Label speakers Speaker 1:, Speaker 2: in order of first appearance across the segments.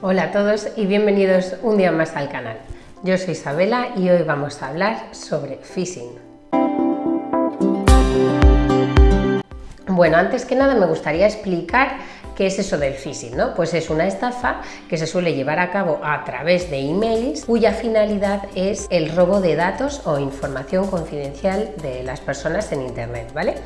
Speaker 1: Hola a todos y bienvenidos un día más al canal. Yo soy Isabela y hoy vamos a hablar sobre phishing. Bueno, antes que nada me gustaría explicar ¿Qué es eso del phishing? ¿no? Pues es una estafa que se suele llevar a cabo a través de emails cuya finalidad es el robo de datos o información confidencial de las personas en internet, ¿vale?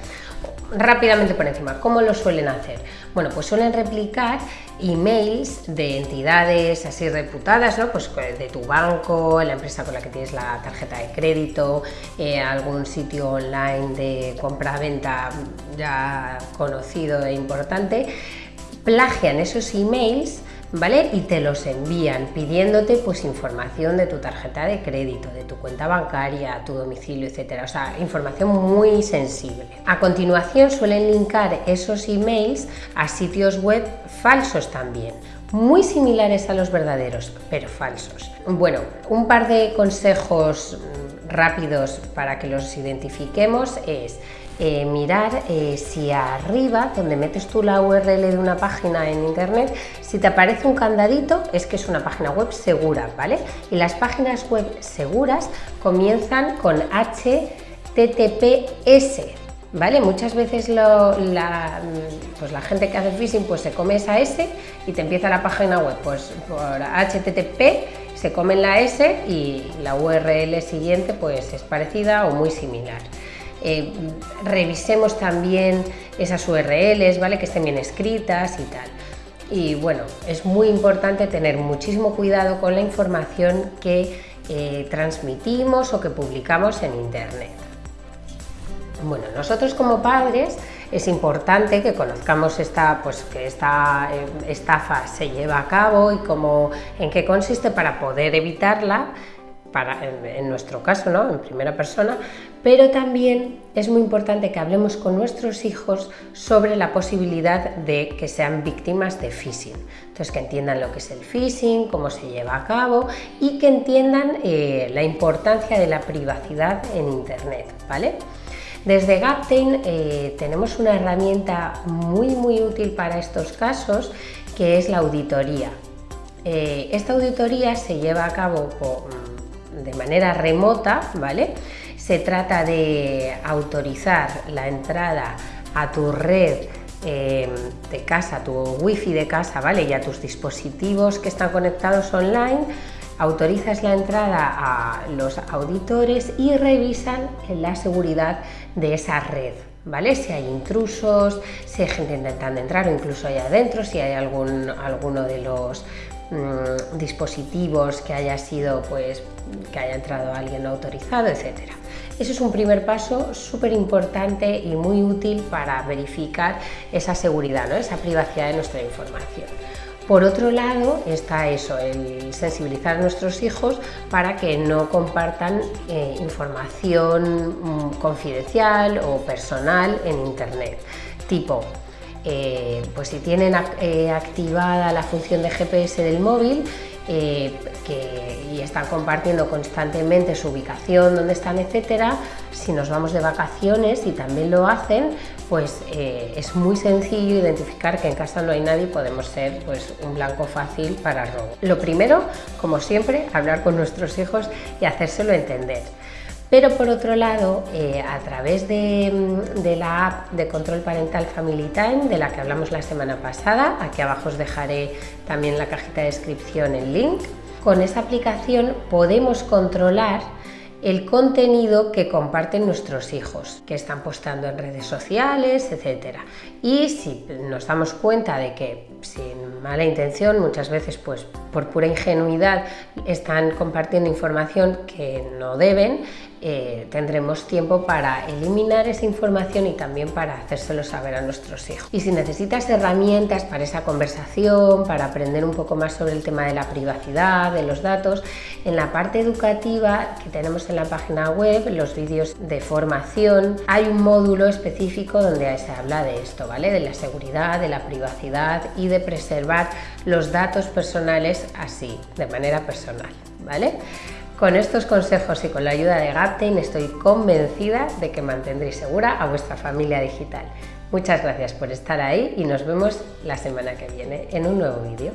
Speaker 1: Rápidamente por encima, ¿cómo lo suelen hacer? Bueno, pues suelen replicar emails de entidades así reputadas, ¿no? Pues de tu banco, la empresa con la que tienes la tarjeta de crédito, eh, algún sitio online de compra-venta ya conocido e importante, plagian esos emails ¿vale? Y te los envían pidiéndote pues información de tu tarjeta de crédito, de tu cuenta bancaria, tu domicilio, etcétera. O sea, información muy sensible. A continuación suelen linkar esos emails a sitios web falsos también, muy similares a los verdaderos, pero falsos. Bueno, un par de consejos rápidos para que los identifiquemos es eh, mirar eh, si arriba, donde metes tú la URL de una página en internet, si te aparece un candadito es que es una página web segura, ¿vale? Y las páginas web seguras comienzan con HTTPS, ¿vale? Muchas veces la, pues la gente que hace phishing pues se come esa S y te empieza la página web pues por HTTP, se comen la S y la URL siguiente pues es parecida o muy similar. Eh, revisemos también esas URLs, ¿vale? que estén bien escritas y tal. Y bueno, es muy importante tener muchísimo cuidado con la información que eh, transmitimos o que publicamos en Internet. Bueno, nosotros como padres es importante que conozcamos esta, pues, que esta eh, estafa se lleva a cabo y cómo, en qué consiste para poder evitarla en, nuestro caso, ¿no? en primera persona, pero también es muy importante que hablemos con nuestros hijos sobre la posibilidad de que sean víctimas de phishing. Entonces, que entiendan lo que es el phishing, cómo se lleva a cabo y que entiendan eh, la importancia de la privacidad en Internet. ¿vale? Desde Gaptain eh, tenemos una herramienta muy muy útil para estos casos que es la auditoría. Eh, esta auditoría se lleva a cabo por, de manera remota, ¿vale? Se trata de autorizar la entrada a tu red eh, de casa, tu wifi de casa, ¿vale? Y a tus dispositivos que están conectados online, autorizas la entrada a los auditores y revisan la seguridad de esa red, ¿vale? Si hay intrusos, si hay gente intentando entrar o incluso ahí adentro, si hay algún, alguno de los Mm, dispositivos que haya sido, pues, que haya entrado alguien autorizado, etcétera. Eso es un primer paso súper importante y muy útil para verificar esa seguridad, ¿no? esa privacidad de nuestra información. Por otro lado está eso, el sensibilizar a nuestros hijos para que no compartan eh, información mm, confidencial o personal en internet, tipo eh, pues si tienen eh, activada la función de GPS del móvil eh, y están compartiendo constantemente su ubicación, dónde están, etcétera, si nos vamos de vacaciones y también lo hacen, pues es muy sencillo identificar que en casa no hay nadie y podemos ser pues, un blanco fácil para robo. Lo primero, como siempre, hablar con nuestros hijos y hacérselo entender. Pero por otro lado, eh, a través mm, de, la app de control parental Family Time, de la que hablamos la semana pasada, aquí abajo os dejaré también la cajita de descripción el link, con esa aplicación podemos controlar el contenido que comparten nuestros hijos, que están postando en redes sociales, etc. Y si nos damos cuenta de que sin mala intención, muchas veces pues por pura ingenuidad están compartiendo información que no deben, eh, tendremos tiempo para eliminar esa información y también para hacérselo saber a nuestros hijos. Y si necesitas herramientas para esa conversación, para aprender un poco más sobre el tema de la privacidad, de los datos, en la parte educativa que tenemos en la página web, los vídeos de formación, hay un módulo específico donde se habla de esto, ¿vale? De la seguridad, de la privacidad y de preservar los datos personales así, de manera personal, ¿vale? Con estos consejos y con la ayuda de Gaptain estoy convencida de que mantendréis segura a vuestra familia digital. Muchas gracias por estar ahí y nos vemos la semana que viene en un nuevo vídeo.